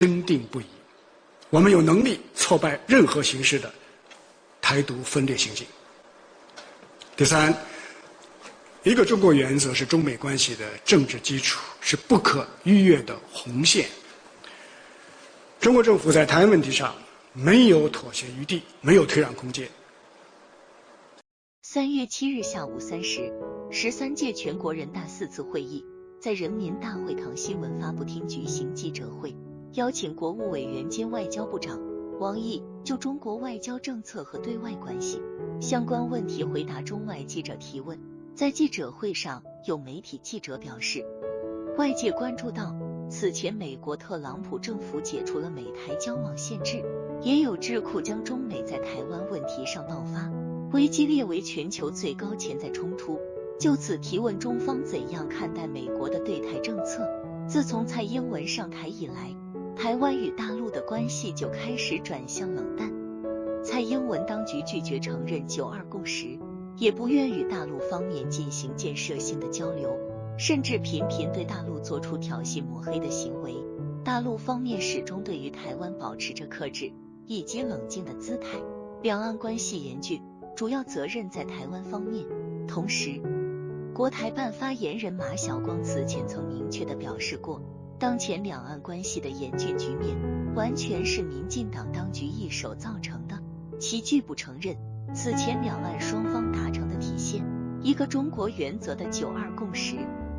坚定不移。我们有能力挫败任何形式的台独分裂行径。第三，一个中国原则是中美关系的政治基础，是不可逾越的红线。中国政府在台湾问题上没有妥协余地，没有退让空间。三月七日下午三时，十三届全国人大四次会议在人民大会堂新闻发布厅举行记者会，邀请国务委员兼外交部长王毅就中国外交政策和对外关系相关问题回答中外记者提问。在记者会上，有媒体记者表示，外界关注到此前美国特朗普政府解除了美台交往限制，也有智库将中美在台湾问题上爆发。危机列为全球最高潜在冲突。就此提问中方怎样看待美国的对台政策？自从蔡英文上台以来，台湾与大陆的关系就开始转向冷淡。蔡英文当局拒绝承认九二共识，也不愿与大陆方面进行建设性的交流，甚至频频对大陆做出挑衅抹黑的行为。大陆方面始终对于台湾保持着克制以及冷静的姿态，两岸关系严峻。主要责任在台湾方面。同时，国台办发言人马晓光此前曾明确的表示过，当前两岸关系的严峻局面完全是民进党当局一手造成的，其拒不承认此前两岸双方达成的体现一个中国原则的九二共识，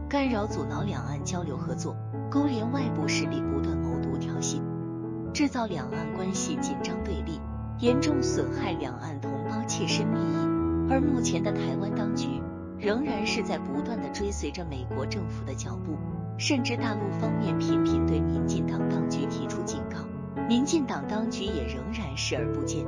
干扰阻挠两岸交流合作，勾连外部势力不断谋独挑衅，制造两岸关系紧张对立。严重损害两岸同胞切身利益，而目前的台湾当局仍然是在不断的追随着美国政府的脚步，甚至大陆方面频频对民进党当局提出警告，民进党当局也仍然视而不见，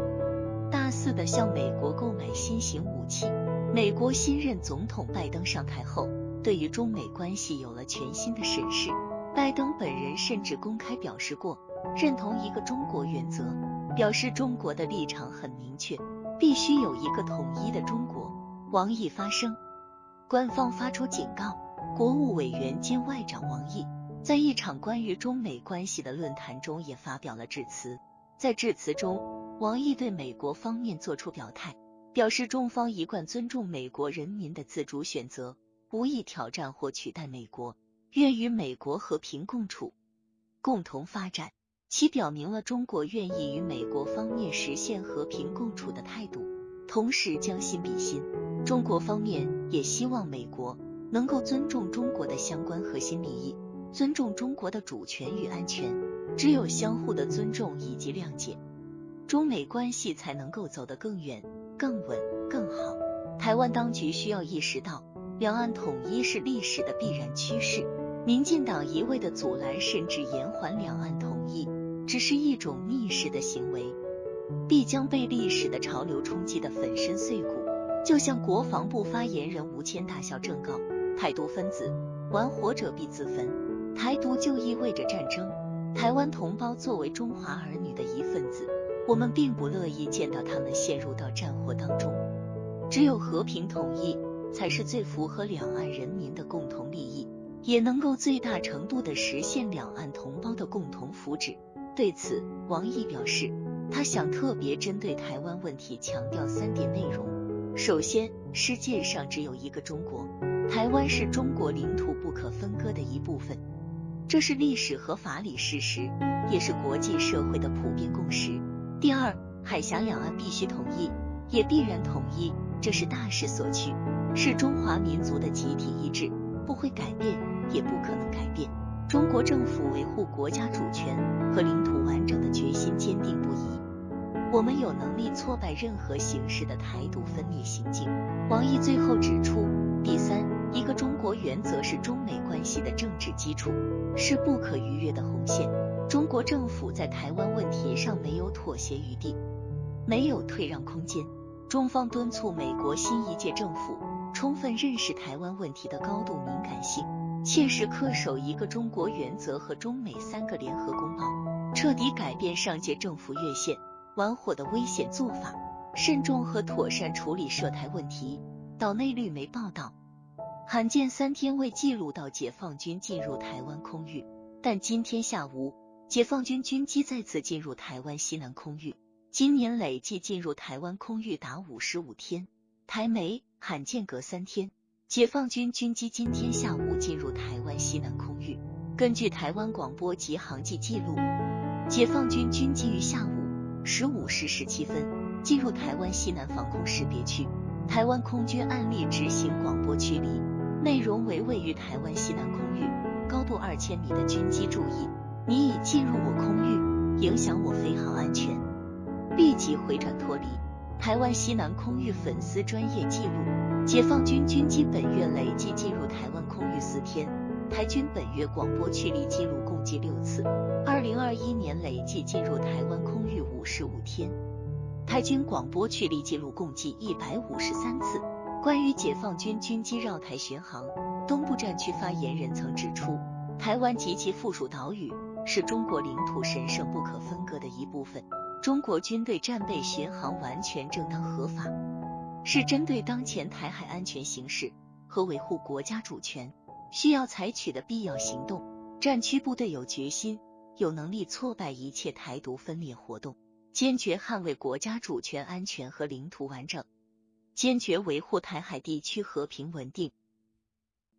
大肆的向美国购买新型武器。美国新任总统拜登上台后，对于中美关系有了全新的审视，拜登本人甚至公开表示过认同一个中国原则。表示中国的立场很明确，必须有一个统一的中国。王毅发声，官方发出警告。国务委员兼外长王毅在一场关于中美关系的论坛中也发表了致辞。在致辞中，王毅对美国方面作出表态，表示中方一贯尊重美国人民的自主选择，无意挑战或取代美国，愿与美国和平共处，共同发展。其表明了中国愿意与美国方面实现和平共处的态度，同时将心比心，中国方面也希望美国能够尊重中国的相关核心利益，尊重中国的主权与安全。只有相互的尊重以及谅解，中美关系才能够走得更远、更稳、更好。台湾当局需要意识到，两岸统一是历史的必然趋势，民进党一味的阻拦甚至延缓两岸统一。只是一种逆势的行为，必将被历史的潮流冲击的粉身碎骨。就像国防部发言人吴谦大校正告：台独分子玩火者必自焚，台独就意味着战争。台湾同胞作为中华儿女的一份子，我们并不乐意见到他们陷入到战火当中。只有和平统一，才是最符合两岸人民的共同利益，也能够最大程度的实现两岸同胞的共同福祉。对此，王毅表示，他想特别针对台湾问题强调三点内容。首先，世界上只有一个中国，台湾是中国领土不可分割的一部分，这是历史和法理事实，也是国际社会的普遍共识。第二，海峡两岸必须统一，也必然统一，这是大势所趋，是中华民族的集体意志，不会改变，也不可能改变。中国政府维护国家主权和领土完整的决心坚定不移，我们有能力挫败任何形式的台独分裂行径。王毅最后指出，第三，一个中国原则是中美关系的政治基础，是不可逾越的红线。中国政府在台湾问题上没有妥协余地，没有退让空间。中方敦促美国新一届政府充分认识台湾问题的高度敏感性。切实恪守一个中国原则和中美三个联合公报，彻底改变上届政府越线玩火的危险做法，慎重和妥善处理涉台问题。岛内绿媒报道，罕见三天未记录到解放军进入台湾空域，但今天下午，解放军军机再次进入台湾西南空域，今年累计进入台湾空域达五十五天。台媒罕见隔三天，解放军军机今天下午进入台湾西南空域。根据台湾广播及航迹记录，解放军军机于下午十五时十七分进入台湾西南防空识别区。台湾空军案例执行广播驱离，内容为位于台湾西南空域高度二千米的军机注意。你已进入我空域，影响我飞行安全，立即回转脱离。台湾西南空域粉丝专业记录：解放军军机本月累计进入台湾空域四天，台军本月广播驱离记录共计六次。二零二一年累计进入台湾空域五十五天，台军广播驱离记录共计一百五十三次。关于解放军军机绕台巡航，东部战区发言人曾指出，台湾及其附属岛屿。是中国领土神圣不可分割的一部分。中国军队战备巡航完全正当合法，是针对当前台海安全形势和维护国家主权需要采取的必要行动。战区部队有决心、有能力挫败一切台独分裂活动，坚决捍卫国家主权安全和领土完整，坚决维护台海地区和平稳定。